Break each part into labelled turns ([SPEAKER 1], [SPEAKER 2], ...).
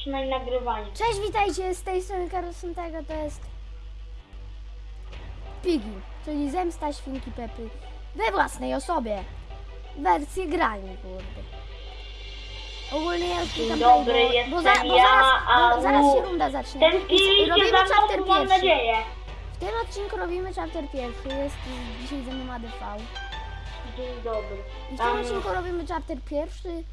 [SPEAKER 1] Trzymaj nagrywanie.
[SPEAKER 2] Cześć, witajcie, z tej strony Karolson tego to jest Piggy, czyli zemsta świnki Pepy we własnej osobie. Wersję grani, kurde. Ogólnie ja już
[SPEAKER 1] Dzień dobry,
[SPEAKER 2] bo,
[SPEAKER 1] jestem
[SPEAKER 2] bo, za, bo
[SPEAKER 1] ja,
[SPEAKER 2] zaraz,
[SPEAKER 1] a
[SPEAKER 2] bo zaraz się runda zacznie.
[SPEAKER 1] Tęskniliście
[SPEAKER 2] Robimy
[SPEAKER 1] za
[SPEAKER 2] chapter
[SPEAKER 1] mną, mam
[SPEAKER 2] pierwszy.
[SPEAKER 1] nadzieję.
[SPEAKER 2] W tym odcinku robimy chapter pierwszy, jest dzisiaj ze mną ADV.
[SPEAKER 1] Dzień dobry.
[SPEAKER 2] I w tym
[SPEAKER 1] Tam-
[SPEAKER 2] odcinku robimy chapter pierwszy. Yy,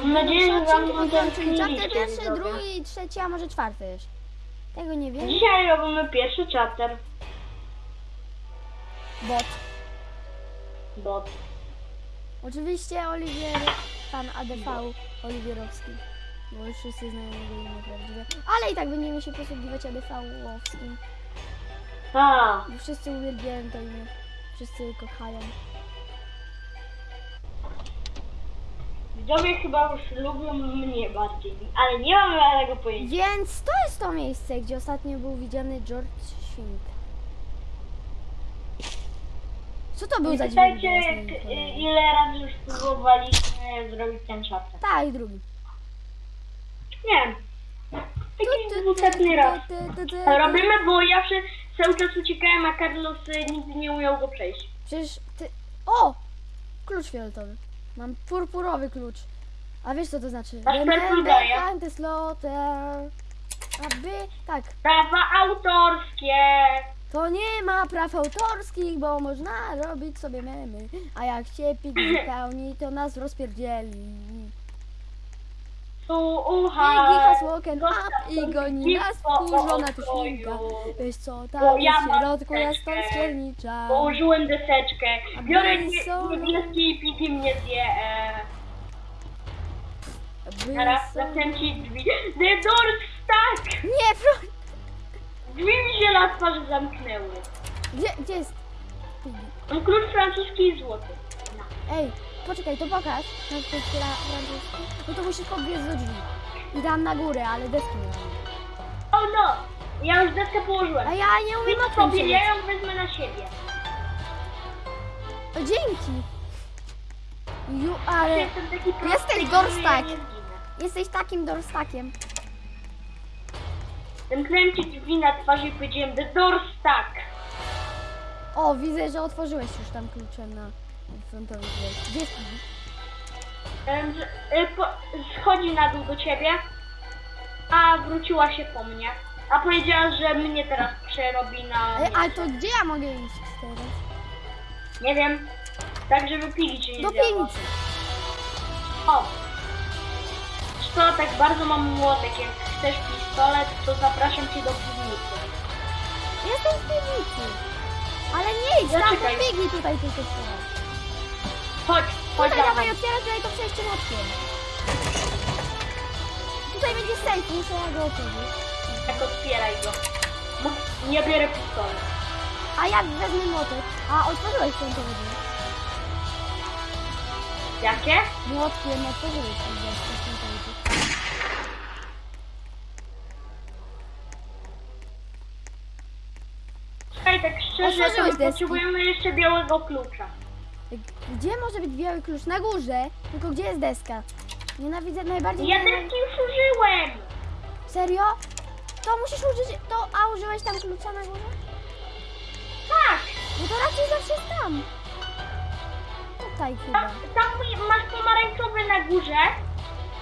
[SPEAKER 1] Mam nadzieję, że
[SPEAKER 2] odcinki będą, czyli chapter
[SPEAKER 1] tęskniliście,
[SPEAKER 2] pierwszy, drugi, trzeci, a może czwarty jeszcze. Tego nie wiem.
[SPEAKER 1] Dzisiaj robimy pierwszy chapter.
[SPEAKER 2] Bot.
[SPEAKER 1] Bo
[SPEAKER 2] Oczywiście Oliwier, pan ADV Oliwierowski. Bo już wszyscy znają jego imię prawdziwe. Ale i tak będziemy się posługiwać ADV-owskim.
[SPEAKER 1] A,
[SPEAKER 2] Bo wszyscy uwielbiają to imię. Wszyscy kochają.
[SPEAKER 1] Widzowie chyba już lubią mnie bardziej, ale nie mam żadnego pojęcia.
[SPEAKER 2] Więc to jest to miejsce, gdzie ostatnio był widziany George Śwink. Co to był za dźwięk?
[SPEAKER 1] Pytajcie,
[SPEAKER 2] jasny i
[SPEAKER 1] k-
[SPEAKER 2] cholerny?
[SPEAKER 1] ile razy już próbowaliśmy zrobić ten chapter.
[SPEAKER 2] Tak, i drugi.
[SPEAKER 1] Nie wiem. Taki dwusetny raz. Robimy, bo ja się cały czas uciekałem, a Carlos y, nigdy nie umiał go przejść.
[SPEAKER 2] Przecież ty... O! Klucz fioletowy. Mam purpurowy klucz. A wiesz co to znaczy?
[SPEAKER 1] Masz
[SPEAKER 2] Remember time to slaughter. Aby... Tak.
[SPEAKER 1] Prawa autorskie!
[SPEAKER 2] To nie ma praw autorskich, bo można robić sobie memy. A jak się pik wypełni, to nas rozpierdzieli.
[SPEAKER 1] Tu
[SPEAKER 2] Piggy
[SPEAKER 1] ucha!
[SPEAKER 2] has woken up i goni nas wkurzona tu świnka. Wiesz co, tam
[SPEAKER 1] ja
[SPEAKER 2] w środku jest
[SPEAKER 1] teczkę.
[SPEAKER 2] stwiernicza.
[SPEAKER 1] Położyłem deseczkę. Biorę nie- niebieski i pity mnie zje. E, teraz zakręci drzwi. The doors stuck!
[SPEAKER 2] Nie, pro...
[SPEAKER 1] Drzwi mi się na twarzy zamknęły.
[SPEAKER 2] Gdzie, gdzie jest?
[SPEAKER 1] Mam klucz francuski i złoty.
[SPEAKER 2] Ej, poczekaj, to pokaż. Na tej fra- francuskiej. No to musisz podbiec do drzwi. I tam na górę, ale deski nie mam.
[SPEAKER 1] O no! Ja już deskę położyłem.
[SPEAKER 2] A ja nie umiem
[SPEAKER 1] Idź
[SPEAKER 2] oknem
[SPEAKER 1] sobie, ja ją wezmę na siebie.
[SPEAKER 2] O, dzięki. Ju, ale
[SPEAKER 1] Jestem taki prosty,
[SPEAKER 2] Jesteś
[SPEAKER 1] że
[SPEAKER 2] dorstak.
[SPEAKER 1] ja nie zginę.
[SPEAKER 2] jesteś takim dorstakiem.
[SPEAKER 1] Zamknąłem ci drzwi na twarzy i powiedziałem The doors stuck.
[SPEAKER 2] O, widzę, że otworzyłeś już tam kluczem na frontowy drzwi. Gdzie jest?
[SPEAKER 1] Em, że- y, po, schodzi na dół do ciebie, a wróciła się po mnie. A powiedziała, że mnie teraz przerobi na...
[SPEAKER 2] Ej, ale to gdzie ja mogę iść teraz?
[SPEAKER 1] Nie wiem. Tak, żeby pili cię nie
[SPEAKER 2] Do
[SPEAKER 1] zjadła.
[SPEAKER 2] piwnicy.
[SPEAKER 1] O! Wiesz Co, tak bardzo mam młotek. Jak chcesz pistolet, to zapraszam cię do piwnicy.
[SPEAKER 2] Jestem w piwnicy. Ale nie idź, tam
[SPEAKER 1] Zaczekaj.
[SPEAKER 2] Piggy tutaj tylko teraz.
[SPEAKER 1] Chodź, chodź
[SPEAKER 2] Tutaj dawaj,
[SPEAKER 1] mną.
[SPEAKER 2] otwierać tutaj to przejście mockiem. Tutaj będzie safe, muszę ja go otworzyć.
[SPEAKER 1] Tak otwieraj go. Bo nie biorę pistolet.
[SPEAKER 2] A jak wezmę młotek? A, otworzyłeś frontowy drzwi.
[SPEAKER 1] Jakie?
[SPEAKER 2] Młotkiem otworzyłeś ten drzwi.
[SPEAKER 1] Słuchaj, tak szczerze, to
[SPEAKER 2] Otworzyłeś
[SPEAKER 1] my
[SPEAKER 2] deski.
[SPEAKER 1] potrzebujemy jeszcze białego klucza.
[SPEAKER 2] Gdzie może być biały klucz? Na górze. Tylko gdzie jest deska? Nienawidzę najbardziej.
[SPEAKER 1] Ja deski już użyłem!
[SPEAKER 2] Serio? To musisz użyć. To, a użyłeś tam klucza na górze?
[SPEAKER 1] Tak!
[SPEAKER 2] No to raczej zawsze jest tam. Tutaj chyba.
[SPEAKER 1] Tam, tam masz pomarańczowy na górze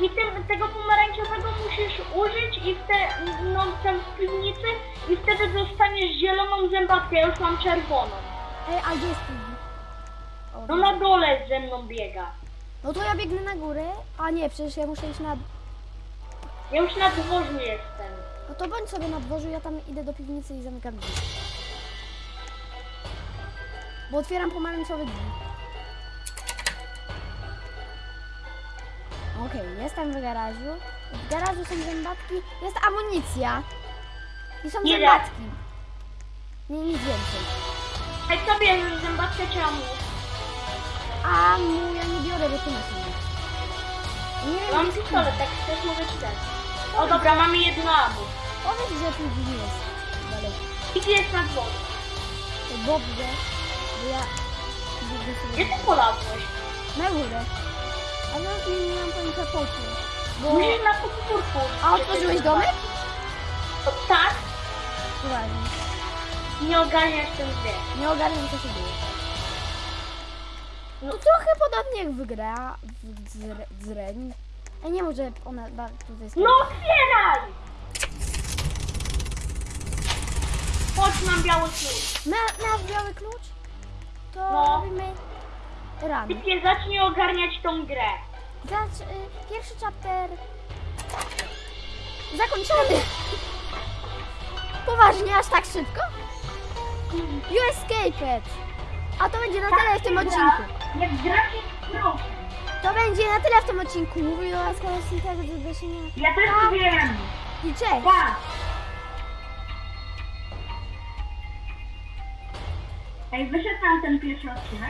[SPEAKER 1] i tym, tego pomarańczowego musisz użyć i w te, no, tam w piwnicy i wtedy dostaniesz zieloną zębatkę, ja już mam czerwoną.
[SPEAKER 2] Ej, a gdzie jest Piggy?
[SPEAKER 1] No na dole ze mną biega.
[SPEAKER 2] No to ja biegnę na górę. A nie, przecież ja muszę iść na.
[SPEAKER 1] Ja już na dworzu jestem.
[SPEAKER 2] No to bądź sobie na dworzu, ja tam idę do piwnicy i zamykam drzwi. Bo otwieram pomarańczowe drzwi. Okej, jestem w garażu. W garażu są zębatki, jest amunicja. I są
[SPEAKER 1] Ile?
[SPEAKER 2] zębatki. Nie, nic więcej.
[SPEAKER 1] Ej, co bierzesz, zębatkę czy amu?
[SPEAKER 2] A mu ja nie biorę, bo tu masz. Nie wiem,
[SPEAKER 1] Mam
[SPEAKER 2] gdzie
[SPEAKER 1] pistolet, tak chcesz mogę ci dać. O dobra, mamy jedno amu.
[SPEAKER 2] Powiedz, że tu nie jest. Daleko.
[SPEAKER 1] I gdzie jest na dworze?
[SPEAKER 2] To dobrze, bo ja... Sobie
[SPEAKER 1] Gdzie ty polazłeś?
[SPEAKER 2] Na górę. A ja nie mam pojęcia po co. Bo...
[SPEAKER 1] Musisz na podwórku.
[SPEAKER 2] A otworzyłeś domek?
[SPEAKER 1] Tak,
[SPEAKER 2] Uważnie.
[SPEAKER 1] nie ogarniasz ten gry.
[SPEAKER 2] Nie ogarniam co się dzieje.
[SPEAKER 1] No.
[SPEAKER 2] To trochę podobnie jak wygra w Zre- Zreń. Ej, nie może ona tutaj.
[SPEAKER 1] No otwieraj! Chodź, mam biały klucz.
[SPEAKER 2] Ma, masz biały klucz? To
[SPEAKER 1] No.
[SPEAKER 2] robimy run.
[SPEAKER 1] Typie, zacznij ogarniać tą grę.
[SPEAKER 2] Zacz, y, pierwszy chapter zakończony. Poważnie, aż tak szybko? You escaped. A to będzie na tyle w tym odcinku.
[SPEAKER 1] Jak gra się proszę.
[SPEAKER 2] To będzie na tyle w tym odcinku. Mówił do was koleś tego do zgłoszenia.
[SPEAKER 1] Ja też
[SPEAKER 2] Pa.
[SPEAKER 1] wiem.
[SPEAKER 2] I cześć.
[SPEAKER 1] Pa! Ej, wyszedł tam ten pierwszy odcinek.